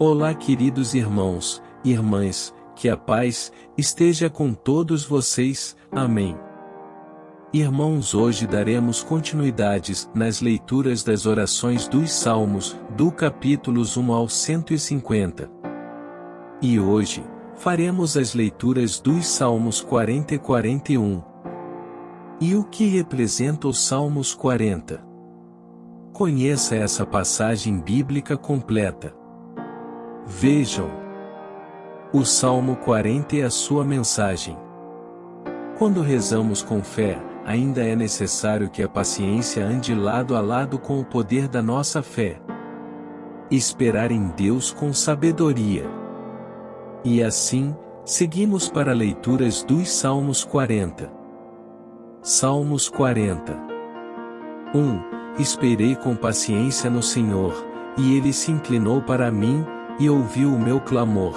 Olá, queridos irmãos, irmãs, que a paz esteja com todos vocês. Amém. Irmãos, hoje daremos continuidades nas leituras das orações dos Salmos, do capítulos 1 ao 150. E hoje, faremos as leituras dos Salmos 40 e 41. E o que representa os Salmos 40? Conheça essa passagem bíblica completa. Vejam. O Salmo 40 é a sua mensagem. Quando rezamos com fé, ainda é necessário que a paciência ande lado a lado com o poder da nossa fé. Esperar em Deus com sabedoria. E assim, seguimos para leituras dos Salmos 40. Salmos 40 1. Esperei com paciência no Senhor, e ele se inclinou para mim, e ouviu o meu clamor.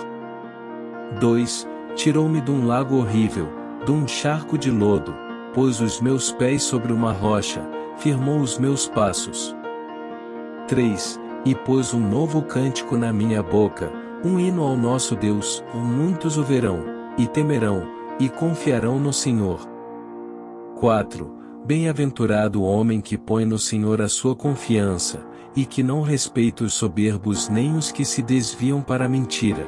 2. Tirou-me de um lago horrível, de um charco de lodo, pôs os meus pés sobre uma rocha, firmou os meus passos. 3. E pôs um novo cântico na minha boca, um hino ao nosso Deus, muitos o verão, e temerão, e confiarão no Senhor. 4. Bem-aventurado o homem que põe no Senhor a sua confiança, e que não respeita os soberbos nem os que se desviam para a mentira.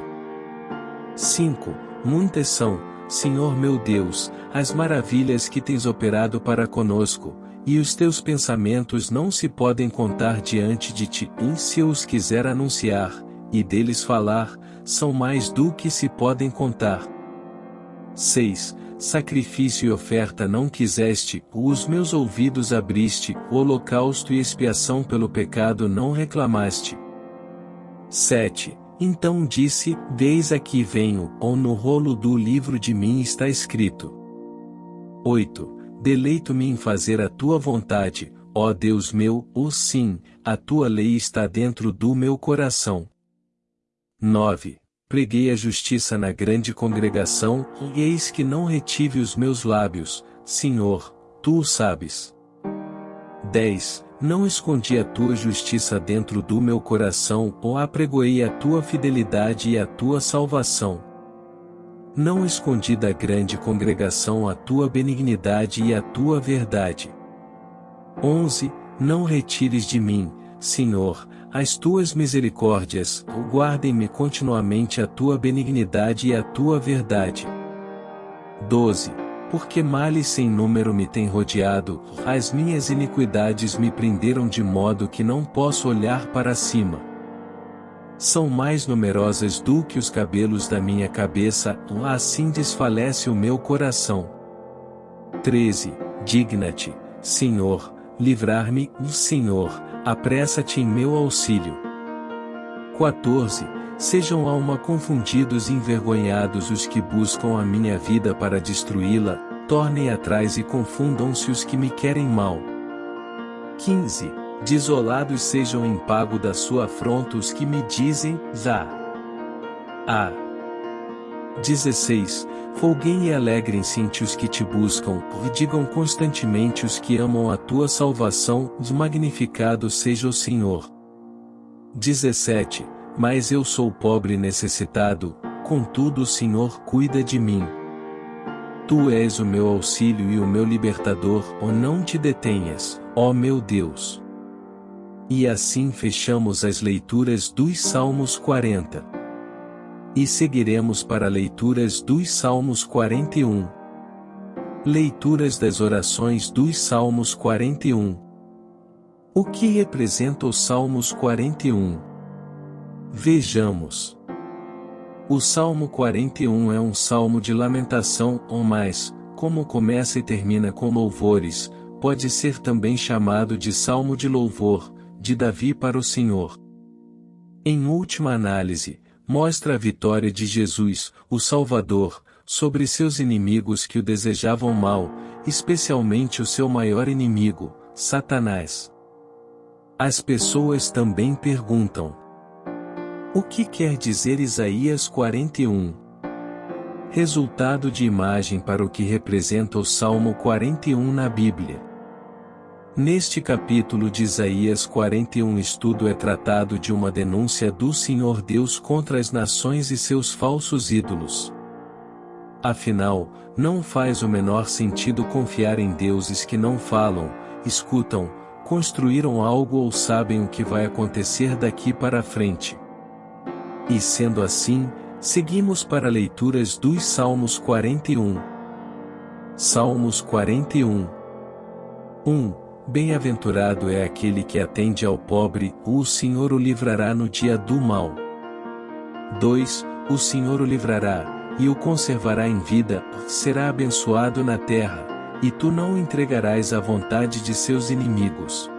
5. Muitas são, Senhor meu Deus, as maravilhas que tens operado para conosco, e os teus pensamentos não se podem contar diante de ti, e se eu os quiser anunciar, e deles falar, são mais do que se podem contar. 6 sacrifício e oferta não quiseste, os meus ouvidos abriste, holocausto e expiação pelo pecado não reclamaste. 7. Então disse, Deis aqui venho, ou no rolo do livro de mim está escrito. 8. Deleito-me em fazer a tua vontade, ó Deus meu, ou sim, a tua lei está dentro do meu coração. 9 preguei a justiça na grande congregação, e eis que não retive os meus lábios, Senhor, tu o sabes. 10. Não escondi a tua justiça dentro do meu coração, ou apregoei a tua fidelidade e a tua salvação. Não escondi da grande congregação a tua benignidade e a tua verdade. 11. Não retires de mim, Senhor, as tuas misericórdias, guardem-me continuamente a tua benignidade e a tua verdade. 12. Porque males sem número me têm rodeado, as minhas iniquidades me prenderam de modo que não posso olhar para cima. São mais numerosas do que os cabelos da minha cabeça, assim desfalece o meu coração. 13. Digna-te, Senhor, livrar-me, Senhor, apressa-te em meu auxílio. 14. Sejam alma confundidos e envergonhados os que buscam a minha vida para destruí-la, tornem atrás e confundam-se os que me querem mal. 15. Desolados sejam em pago da sua afronta os que me dizem, Zá. A. 16. Folguem e alegrem-se em ti os que te buscam, e digam constantemente os que amam a tua salvação, magnificado seja o Senhor. 17. Mas eu sou pobre e necessitado, contudo o Senhor cuida de mim. Tu és o meu auxílio e o meu libertador, ó não te detenhas, ó meu Deus. E assim fechamos as leituras dos Salmos 40. E seguiremos para leituras dos Salmos 41. Leituras das orações dos Salmos 41. O que representa os Salmos 41? Vejamos. O Salmo 41 é um salmo de lamentação, ou mais, como começa e termina com louvores, pode ser também chamado de salmo de louvor, de Davi para o Senhor. Em última análise, mostra a vitória de Jesus, o Salvador, sobre seus inimigos que o desejavam mal, especialmente o seu maior inimigo, Satanás. As pessoas também perguntam: O que quer dizer Isaías 41? Resultado de imagem para o que representa o Salmo 41 na Bíblia. Neste capítulo de Isaías 41 estudo é tratado de uma denúncia do Senhor Deus contra as nações e seus falsos ídolos. Afinal, não faz o menor sentido confiar em deuses que não falam, escutam, construíram algo ou sabem o que vai acontecer daqui para frente. E sendo assim, seguimos para leituras dos Salmos 41. Salmos 41 1. Bem-aventurado é aquele que atende ao pobre, o Senhor o livrará no dia do mal. 2. O Senhor o livrará, e o conservará em vida, será abençoado na terra, e tu não o entregarás à vontade de seus inimigos.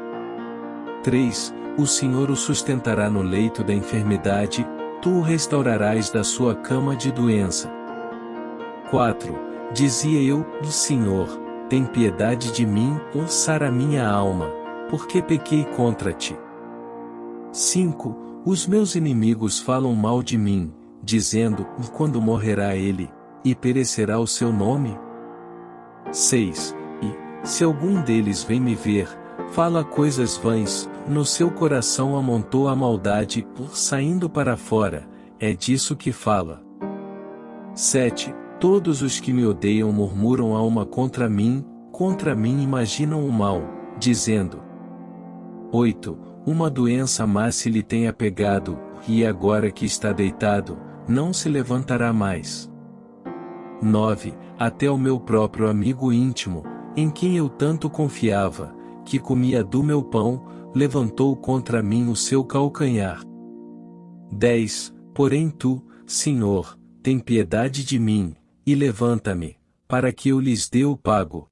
3. O Senhor o sustentará no leito da enfermidade, tu o restaurarás da sua cama de doença. 4. Dizia eu, do Senhor, tem piedade de mim, ou sara minha alma, porque pequei contra ti. 5. Os meus inimigos falam mal de mim, dizendo, quando morrerá ele, e perecerá o seu nome? 6. E, se algum deles vem me ver, fala coisas vãs, no seu coração amontou a maldade, saindo para fora, é disso que fala. 7. Todos os que me odeiam murmuram a uma contra mim, contra mim imaginam o mal, dizendo: 8. Uma doença má se lhe tenha pegado, e agora que está deitado, não se levantará mais. 9. Até o meu próprio amigo íntimo, em quem eu tanto confiava, que comia do meu pão, levantou contra mim o seu calcanhar. 10. Porém tu, Senhor, tem piedade de mim, e levanta-me, para que eu lhes dê o pago.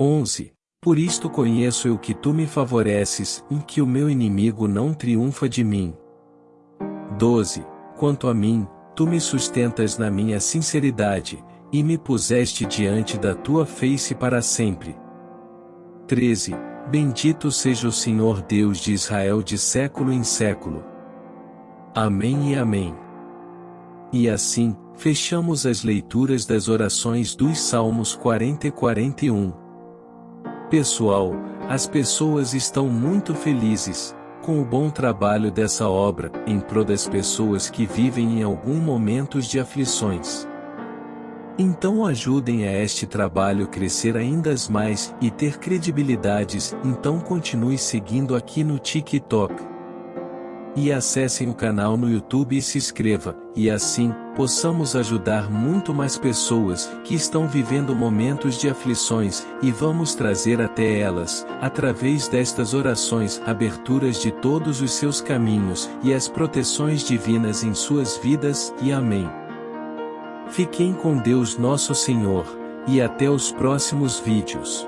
11. Por isto conheço eu que tu me favoreces, e que o meu inimigo não triunfa de mim. 12. Quanto a mim, tu me sustentas na minha sinceridade, e me puseste diante da tua face para sempre. 13. Bendito seja o Senhor Deus de Israel de século em século. Amém e amém. E assim, fechamos as leituras das orações dos Salmos 40 e 41. Pessoal, as pessoas estão muito felizes com o bom trabalho dessa obra em prol das pessoas que vivem em algum momentos de aflições. Então ajudem a este trabalho crescer ainda mais e ter credibilidades, então continue seguindo aqui no TikTok e acessem o canal no YouTube e se inscreva, e assim, possamos ajudar muito mais pessoas que estão vivendo momentos de aflições, e vamos trazer até elas, através destas orações, aberturas de todos os seus caminhos, e as proteções divinas em suas vidas, e amém. Fiquem com Deus nosso Senhor, e até os próximos vídeos.